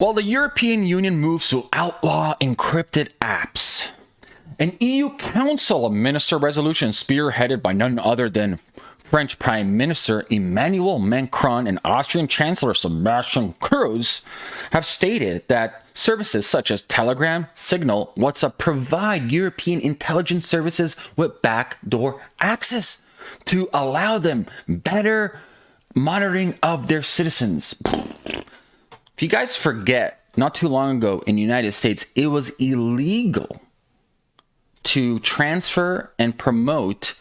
While the European Union moves to outlaw encrypted apps, an EU Council of Minister resolution spearheaded by none other than French Prime Minister Emmanuel Macron and Austrian Chancellor Sebastian Kurz have stated that services such as Telegram, Signal, WhatsApp provide European intelligence services with backdoor access to allow them better monitoring of their citizens. If you guys forget, not too long ago in the United States, it was illegal to transfer and promote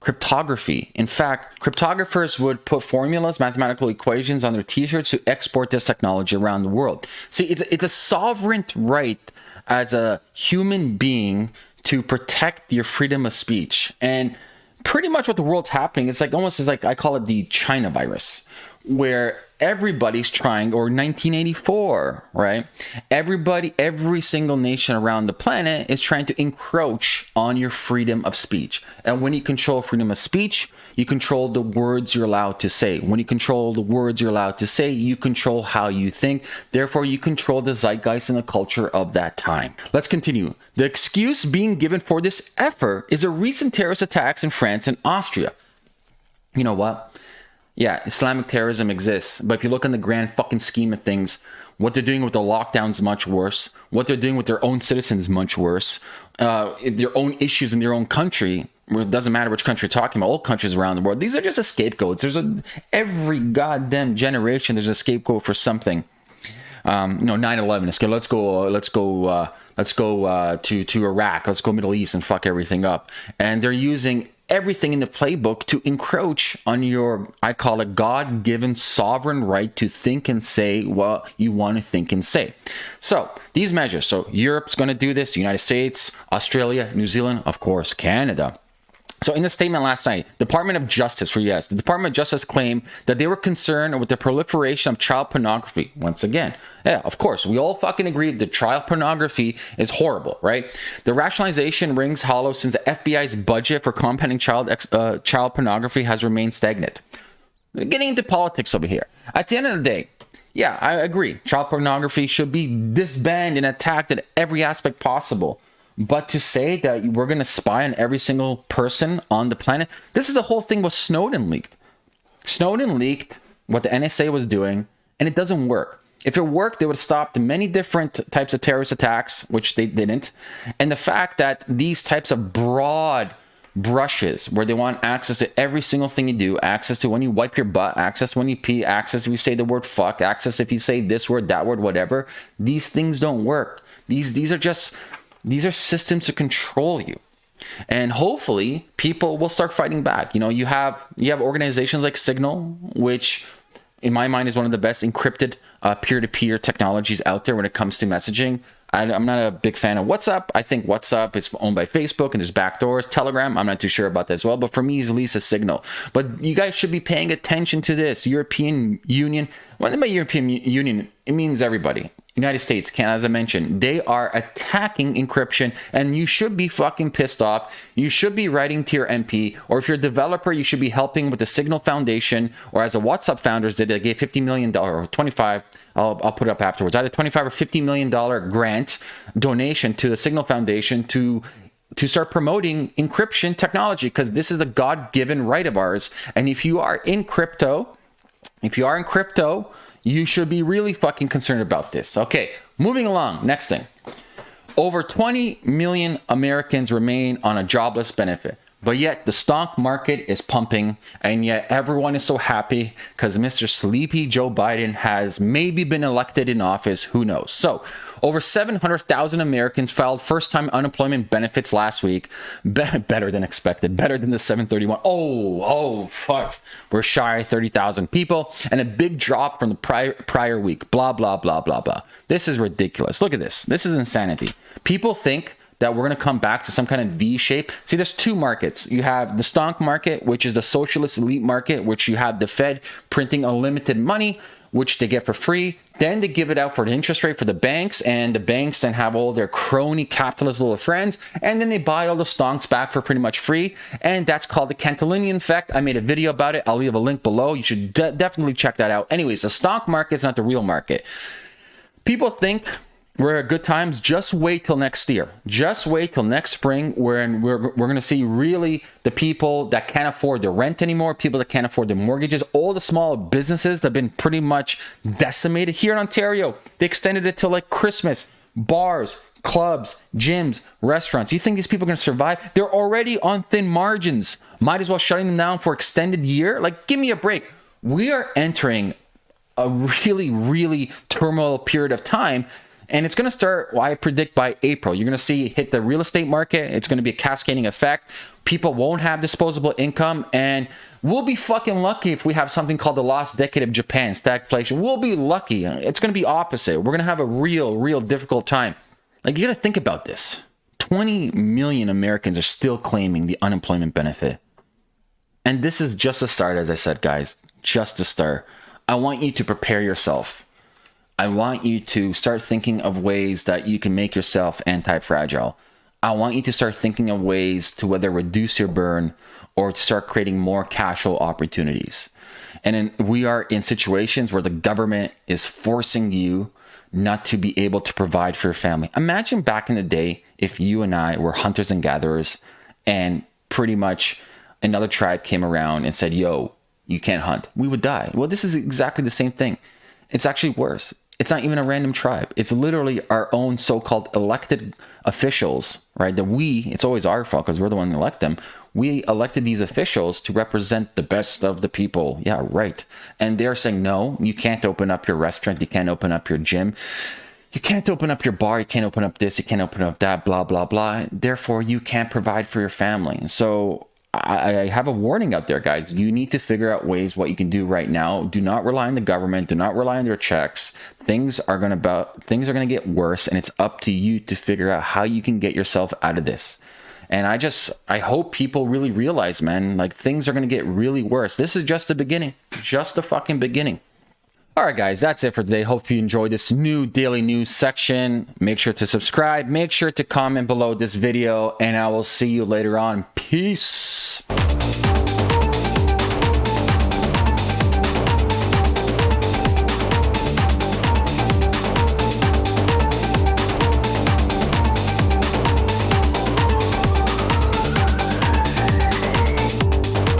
cryptography. In fact, cryptographers would put formulas, mathematical equations on their t-shirts to export this technology around the world. See, it's, it's a sovereign right as a human being to protect your freedom of speech. And pretty much what the world's happening, it's like almost as like I call it the China virus, where everybody's trying or 1984 right? Everybody every single nation around the planet is trying to encroach on your freedom of speech. And when you control freedom of speech you control the words you're allowed to say. When you control the words you're allowed to say you control how you think. Therefore you control the zeitgeist and the culture of that time. Let's continue. The excuse being given for this effort is a recent terrorist attacks in france and austria. You know what yeah, Islamic terrorism exists, but if you look in the grand fucking scheme of things, what they're doing with the lockdowns much worse. What they're doing with their own citizens much worse. Uh, their own issues in their own country. It doesn't matter which country you're talking about. All countries around the world. These are just scapegoats. There's a every goddamn generation. There's a scapegoat for something. Um, you know, 9/11. Let's go. Let's go. Uh, let's go. Uh, let's go uh, to to Iraq. Let's go Middle East and fuck everything up. And they're using everything in the playbook to encroach on your, I call it God given sovereign right to think and say what you want to think and say. So these measures, so Europe's going to do this, the United States, Australia, New Zealand, of course, Canada. So in a statement last night, Department of Justice for US, the Department of Justice claimed that they were concerned with the proliferation of child pornography. Once again, yeah, of course, we all fucking agree that child pornography is horrible, right? The rationalization rings hollow since the FBI's budget for combating child uh, child pornography has remained stagnant. getting into politics over here. At the end of the day, yeah, I agree. Child pornography should be disbanded and attacked at every aspect possible. But to say that we're going to spy on every single person on the planet, this is the whole thing was Snowden leaked. Snowden leaked what the NSA was doing, and it doesn't work. If it worked, they would have stopped many different types of terrorist attacks, which they didn't. And the fact that these types of broad brushes where they want access to every single thing you do access to when you wipe your butt access when you pee access if you say the word fuck access if you say this word that word whatever these things don't work these these are just these are systems to control you. And hopefully people will start fighting back. You know, you have you have organizations like Signal, which in my mind is one of the best encrypted uh, peer-to-peer technologies out there when it comes to messaging. I, am not a big fan of WhatsApp. I think WhatsApp is owned by Facebook and there's backdoors. Telegram, I'm not too sure about that as well. But for me, it's at least a signal. But you guys should be paying attention to this. European Union. When I mean by European Union, it means everybody. United States, Canada, as I mentioned, they are attacking encryption, and you should be fucking pissed off. You should be writing to your MP, or if you're a developer, you should be helping with the Signal Foundation, or as a WhatsApp founders did, they gave $50 million or 25 I'll, I'll put it up afterwards, either 25 or $50 million grant donation to the Signal Foundation to to start promoting encryption technology because this is a God-given right of ours. And if you are in crypto, if you are in crypto, you should be really fucking concerned about this. Okay, moving along. Next thing. Over 20 million Americans remain on a jobless benefit. But yet the stock market is pumping, and yet everyone is so happy because Mr. Sleepy Joe Biden has maybe been elected in office. Who knows? So, over 700,000 Americans filed first time unemployment benefits last week. Be better than expected, better than the 731. Oh, oh, fuck. We're shy 30,000 people, and a big drop from the prior, prior week. Blah, blah, blah, blah, blah. This is ridiculous. Look at this. This is insanity. People think that we're going to come back to some kind of V shape. See, there's two markets. You have the stock market, which is the socialist elite market, which you have the Fed printing unlimited money, which they get for free. Then they give it out for the interest rate for the banks, and the banks then have all their crony capitalist little friends, and then they buy all the stocks back for pretty much free. And that's called the Cantillon effect. I made a video about it. I'll leave a link below. You should de definitely check that out. Anyways, the stock market is not the real market. people think we're at good times. Just wait till next year. Just wait till next spring when we're, we're going to see really the people that can't afford the rent anymore, people that can't afford their mortgages, all the small businesses that have been pretty much decimated here in Ontario. They extended it till like Christmas. Bars, clubs, gyms, restaurants. You think these people are going to survive? They're already on thin margins. Might as well shutting them down for extended year. Like, give me a break. We are entering a really, really turmoil period of time. And it's going to start, well, I predict by April. You're going to see hit the real estate market. It's going to be a cascading effect. People won't have disposable income. And we'll be fucking lucky if we have something called the lost decade of Japan, stagflation. We'll be lucky. It's going to be opposite. We're going to have a real, real difficult time. Like, you got to think about this 20 million Americans are still claiming the unemployment benefit. And this is just a start, as I said, guys, just a start. I want you to prepare yourself. I want you to start thinking of ways that you can make yourself anti fragile. I want you to start thinking of ways to whether reduce your burn or to start creating more cash flow opportunities. And in, we are in situations where the government is forcing you not to be able to provide for your family. Imagine back in the day if you and I were hunters and gatherers and pretty much another tribe came around and said, Yo, you can't hunt. We would die. Well, this is exactly the same thing. It's actually worse. It's not even a random tribe. It's literally our own so-called elected officials, right? That we, it's always our fault because we're the one that elect them. We elected these officials to represent the best of the people. Yeah, right. And they're saying, no, you can't open up your restaurant. You can't open up your gym. You can't open up your bar. You can't open up this. You can't open up that, blah, blah, blah. Therefore, you can't provide for your family. So I, I, have a warning out there, guys. You need to figure out ways what you can do right now. Do not rely on the government. Do not rely on their checks. Things are gonna about things are gonna get worse, and it's up to you to figure out how you can get yourself out of this. And I just I hope people really realize, man, like things are gonna get really worse. This is just the beginning, just the fucking beginning. All right, guys, that's it for today. Hope you enjoyed this new daily news section. Make sure to subscribe. Make sure to comment below this video, and I will see you later on. Peace.